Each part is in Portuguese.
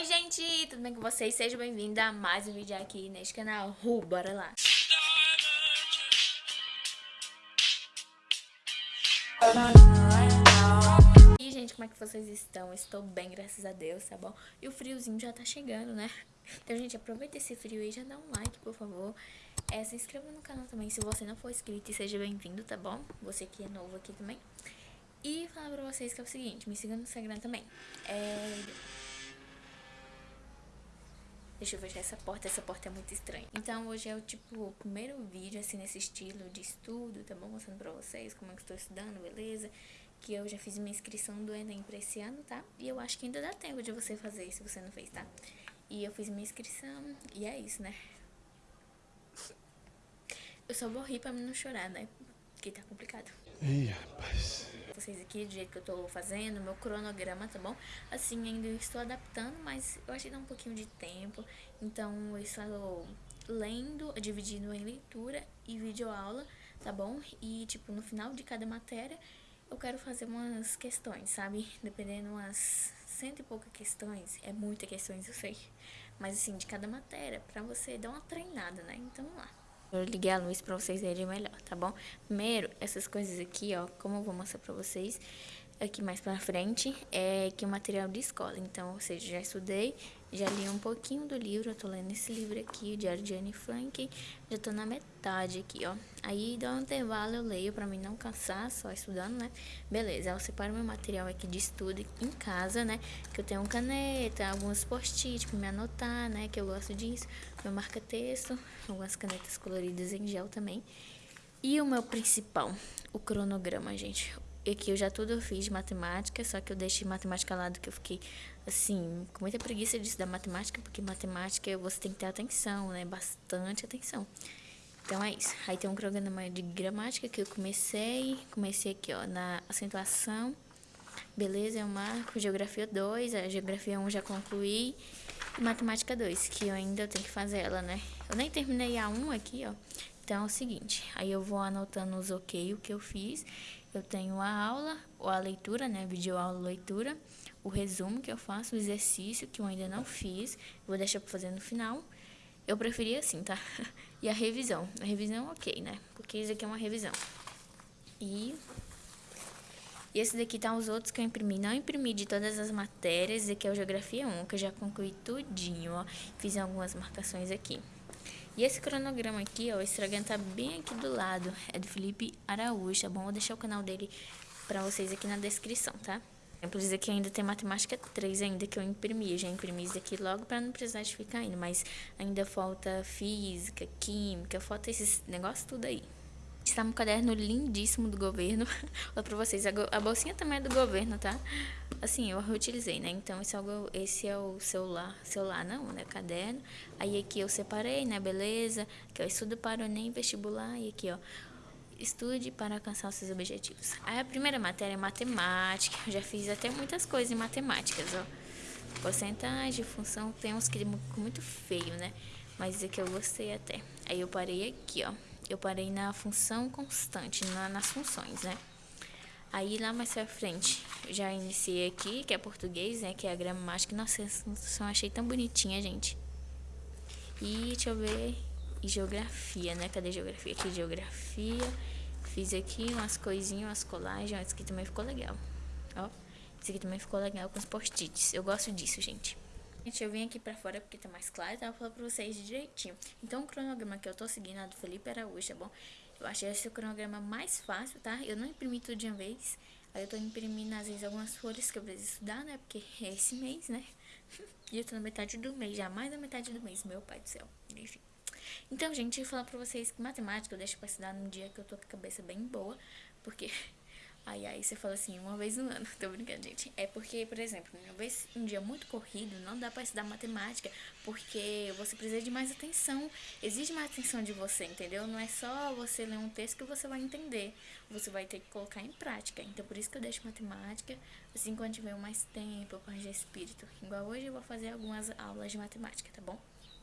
Oi gente, tudo bem com vocês? Seja bem-vindo a mais um vídeo aqui neste canal uh, bora lá E gente, como é que vocês estão? Estou bem, graças a Deus, tá bom? E o friozinho já tá chegando, né? Então gente, aproveita esse frio aí, já dá um like, por favor é, Se inscreva no canal também se você não for inscrito e seja bem-vindo, tá bom? Você que é novo aqui também E falar pra vocês que é o seguinte, me siga no Instagram também É... Deixa eu fechar essa porta, essa porta é muito estranha. Então hoje é o tipo, primeiro vídeo assim nesse estilo de estudo, tá bom? Mostrando pra vocês como é que estou estudando, beleza? Que eu já fiz minha inscrição do Enem pra esse ano, tá? E eu acho que ainda dá tempo de você fazer se você não fez, tá? E eu fiz minha inscrição e é isso, né? Eu só vou rir pra não chorar, né? Porque tá complicado. Ih, rapaz vocês aqui do jeito que eu tô fazendo, meu cronograma, tá bom? Assim, ainda estou adaptando, mas eu achei que dá um pouquinho de tempo. Então, eu estou lendo, dividindo em leitura e videoaula, tá bom? E, tipo, no final de cada matéria, eu quero fazer umas questões, sabe? Dependendo umas cento e poucas questões, é muitas questões, eu sei. Mas, assim, de cada matéria, pra você dar uma treinada, né? Então, vamos lá. Eu liguei a luz pra vocês verem melhor, tá bom? Primeiro, essas coisas aqui, ó, como eu vou mostrar pra vocês aqui mais pra frente, é que o material de escola. Então, ou seja, já estudei, já li um pouquinho do livro, eu tô lendo esse livro aqui, o Diário de Anne Frank, já tô na metade aqui, ó. Aí, dá um intervalo, eu leio pra mim não cansar, só estudando, né? Beleza, eu separo meu material aqui de estudo em casa, né? Que eu tenho caneta, alguns post-it pra me anotar, né? Que eu gosto disso. Meu marca-texto, algumas canetas coloridas em gel também. E o meu principal, o cronograma, gente que eu já tudo fiz de matemática, só que eu deixei matemática lado que eu fiquei, assim, com muita preguiça de estudar matemática, porque matemática você tem que ter atenção, né? Bastante atenção. Então é isso. Aí tem um cronograma de gramática que eu comecei, comecei aqui, ó, na acentuação. Beleza, eu marco geografia 2, a geografia 1 já concluí. E matemática 2, que eu ainda tenho que fazer ela, né? Eu nem terminei a 1 aqui, ó. Então é o seguinte, aí eu vou anotando os ok, o que eu fiz. Eu tenho a aula, ou a leitura, né, vídeo aula leitura, o resumo que eu faço, o exercício que eu ainda não fiz, vou deixar para fazer no final. Eu preferi assim, tá? E a revisão. A revisão ok, né? Porque isso aqui é uma revisão. E e esse daqui tá os outros que eu imprimi. Não imprimi de todas as matérias, esse aqui é o Geografia 1, que eu já concluí tudinho, ó. Fiz algumas marcações aqui. E esse cronograma aqui, ó, o Instagram tá bem aqui do lado. É do Felipe Araújo, tá bom? Vou deixar o canal dele pra vocês aqui na descrição, tá? Exemplo, esse aqui ainda tem matemática 3 ainda que eu imprimi. Eu já imprimi isso aqui logo pra não precisar de ficar indo. Mas ainda falta física, química, falta esses negócios tudo aí. Está um caderno lindíssimo do governo. Olha pra vocês, a bolsinha também é do governo, tá? Assim, eu reutilizei, né? Então, esse é o, esse é o celular. Celular não, né? Caderno. Aí aqui eu separei, né? Beleza. Aqui, ó, estudo para o Enem vestibular. E aqui, ó, estude para alcançar os seus objetivos. Aí a primeira matéria é matemática. Eu já fiz até muitas coisas em matemáticas, ó. Porcentagem, função, tem uns que ficam muito feio, né? Mas esse aqui eu gostei até. Aí eu parei aqui, ó eu parei na função constante, na, nas funções, né? Aí lá mais pra frente, já iniciei aqui, que é português, né? Que é a gramática. Nossa, essa função achei tão bonitinha, gente. E deixa eu ver. E geografia, né? Cadê geografia? Aqui, geografia. Fiz aqui umas coisinhas, umas colagens. Esse aqui também ficou legal. Ó, esse aqui também ficou legal com os post-its. Eu gosto disso, gente. Gente, eu vim aqui pra fora porque tá mais claro e tava falando pra vocês direitinho. Então, o cronograma que eu tô seguindo é do Felipe Araújo, tá bom? Eu achei esse cronograma mais fácil, tá? Eu não imprimi tudo de uma vez. Aí eu tô imprimindo, às vezes, algumas folhas que eu preciso estudar, né? Porque é esse mês, né? e eu tô na metade do mês, já mais da metade do mês, meu pai do céu. Enfim. Então, gente, eu falar pra vocês que matemática eu deixo pra estudar num dia que eu tô com a cabeça bem boa. Porque Aí, aí você fala assim, uma vez no ano. Tô brincando, gente. É porque, por exemplo, uma vez um dia muito corrido, não dá pra estudar matemática, porque você precisa de mais atenção. Exige mais atenção de você, entendeu? Não é só você ler um texto que você vai entender. Você vai ter que colocar em prática. Então, por isso que eu deixo matemática, assim, quando tiver mais tempo, de espírito. Igual hoje eu vou fazer algumas aulas de matemática, tá bom?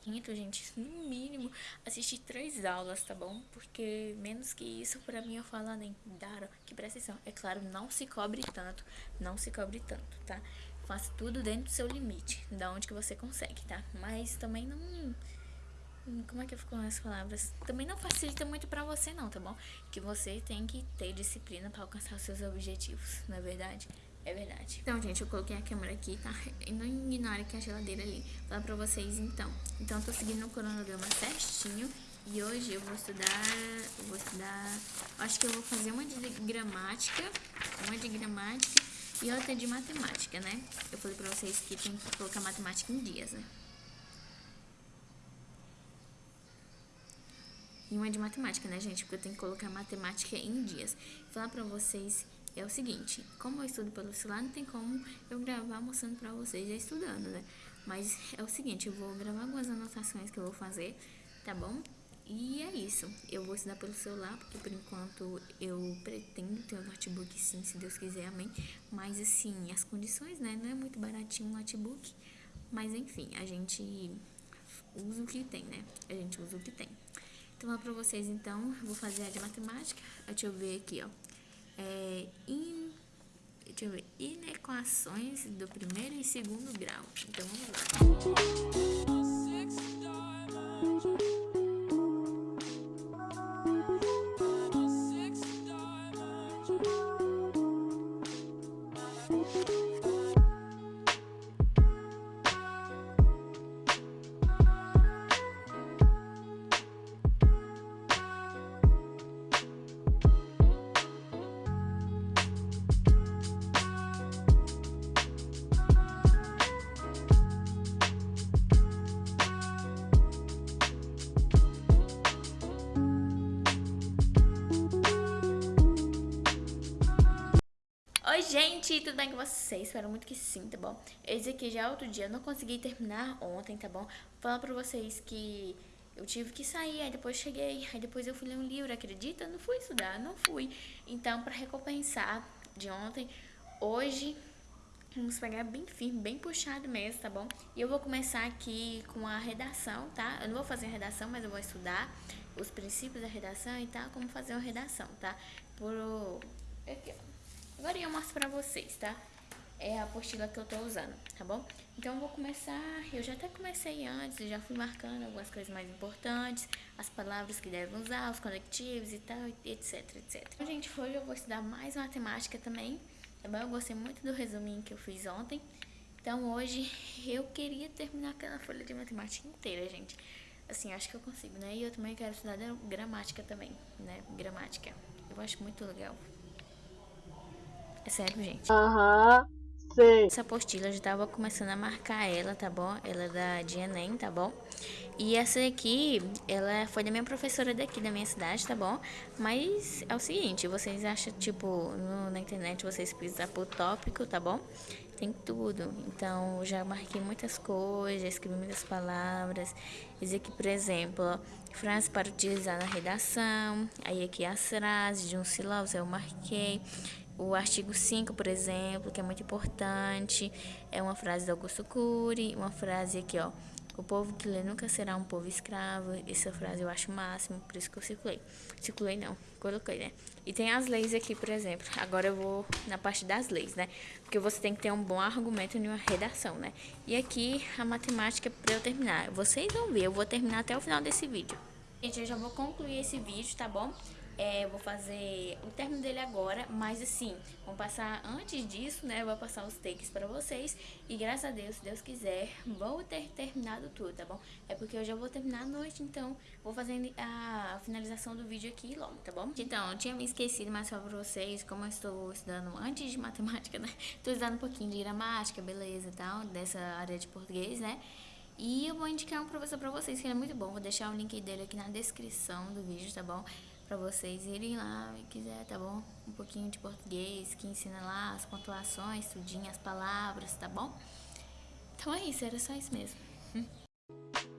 Quinto, gente, no mínimo, assistir três aulas, tá bom? Porque menos que isso, pra mim, eu falo nem Dara, que presta atenção. É claro, não se cobre tanto, não se cobre tanto, tá? faça tudo dentro do seu limite, da onde que você consegue, tá? Mas também não como é que ficam as palavras? Também não facilita muito pra você não, tá bom? Que você tem que ter disciplina pra alcançar os seus objetivos, não é verdade? É verdade. Então, gente, eu coloquei a câmera aqui, tá? E não ignore que a geladeira ali. Vou falar pra vocês, então. Então, eu tô seguindo o cronograma certinho. E hoje eu vou estudar... Eu vou estudar... Acho que eu vou fazer uma de gramática. Uma de gramática e outra de matemática, né? Eu falei pra vocês que tem que colocar matemática em dias, né? E uma de matemática, né, gente? Porque eu tenho que colocar matemática em dias. Vou falar pra vocês é o seguinte, como eu estudo pelo celular, não tem como eu gravar mostrando pra vocês já estudando, né? Mas é o seguinte, eu vou gravar algumas anotações que eu vou fazer, tá bom? E é isso, eu vou estudar pelo celular, porque por enquanto eu pretendo ter um notebook sim, se Deus quiser, amém. Mas assim, as condições, né, não é muito baratinho um notebook, mas enfim, a gente usa o que tem, né? A gente usa o que tem. Então, lá pra vocês, então, vou fazer a de matemática. Deixa eu ver aqui, ó. É, in, deixa eu ver, inequações do primeiro e segundo grau. Então, vamos lá. Gente, tudo bem com vocês? Espero muito que sim, tá bom? Esse aqui já é outro dia, eu não consegui terminar ontem, tá bom? Falar pra vocês que eu tive que sair, aí depois cheguei, aí depois eu fui ler um livro, acredita? Não fui estudar, não fui. Então, pra recompensar de ontem, hoje vamos pegar bem firme, bem puxado mesmo, tá bom? E eu vou começar aqui com a redação, tá? Eu não vou fazer a redação, mas eu vou estudar os princípios da redação e tal, como fazer uma redação, tá? Por... Aqui, ó. Agora eu mostro pra vocês, tá? É a apostila que eu tô usando, tá bom? Então eu vou começar, eu já até comecei antes, já fui marcando algumas coisas mais importantes, as palavras que devem usar, os conectivos e tal, etc, etc. Então, gente, hoje eu vou estudar mais matemática também, tá bom? Eu gostei muito do resuminho que eu fiz ontem. Então hoje eu queria terminar aquela folha de matemática inteira, gente. Assim, acho que eu consigo, né? E eu também quero estudar gramática também, né? Gramática. Eu acho muito legal. É sério, gente. Aham, uhum, sei. Essa apostila eu já tava começando a marcar ela, tá bom? Ela é da de Enem, tá bom? E essa aqui, ela foi da minha professora daqui da minha cidade, tá bom? Mas é o seguinte, vocês acham, tipo, no, na internet vocês precisam por tópico, tá bom? Tem tudo. Então, já marquei muitas coisas, já escrevi muitas palavras. Esse aqui, por exemplo, ó, frases para utilizar na redação. Aí aqui as frases de um sílabos eu marquei. O artigo 5, por exemplo, que é muito importante, é uma frase do Augusto Cury, uma frase aqui, ó. O povo que lê nunca será um povo escravo. Essa frase eu acho máximo, por isso que eu circulei. Circulei não, coloquei, né? E tem as leis aqui, por exemplo. Agora eu vou na parte das leis, né? Porque você tem que ter um bom argumento em uma redação, né? E aqui a matemática para eu terminar. Vocês vão ver, eu vou terminar até o final desse vídeo. Gente, eu já vou concluir esse vídeo, tá bom? É, vou fazer o término dele agora, mas assim, vamos passar antes disso, né? Vou passar os takes pra vocês. E graças a Deus, se Deus quiser, vou ter terminado tudo, tá bom? É porque eu já vou terminar a noite, então vou fazer a finalização do vídeo aqui logo, tá bom? Então, eu tinha me esquecido, mas só pra vocês, como eu estou estudando antes de matemática, né? Tô estudando um pouquinho de gramática, beleza e tal, dessa área de português, né? E eu vou indicar um professor pra vocês que ele é muito bom. Vou deixar o link dele aqui na descrição do vídeo, tá bom? Para vocês irem lá e quiser, tá bom? Um pouquinho de português, que ensina lá as pontuações, tudinho, as palavras, tá bom? Então é isso, era só isso mesmo.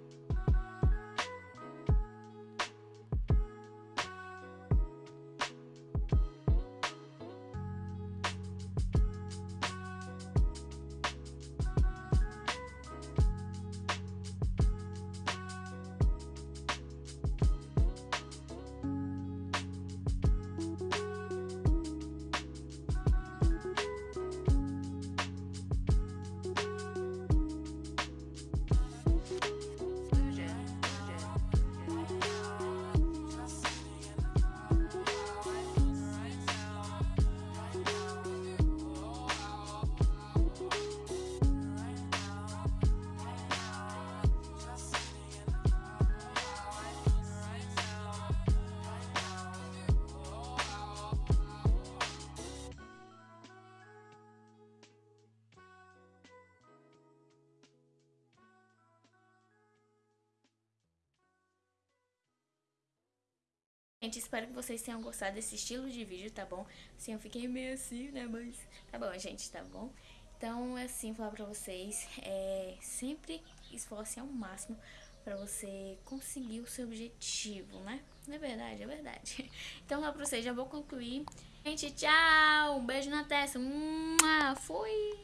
Gente, espero que vocês tenham gostado desse estilo de vídeo, tá bom? Assim, eu fiquei meio assim, né, mas tá bom, gente, tá bom? Então, assim, falar pra vocês, é, sempre esforce ao máximo pra você conseguir o seu objetivo, né? Não é verdade, é verdade. Então, lá pra vocês, já vou concluir. Gente, tchau! Um beijo na testa. Fui!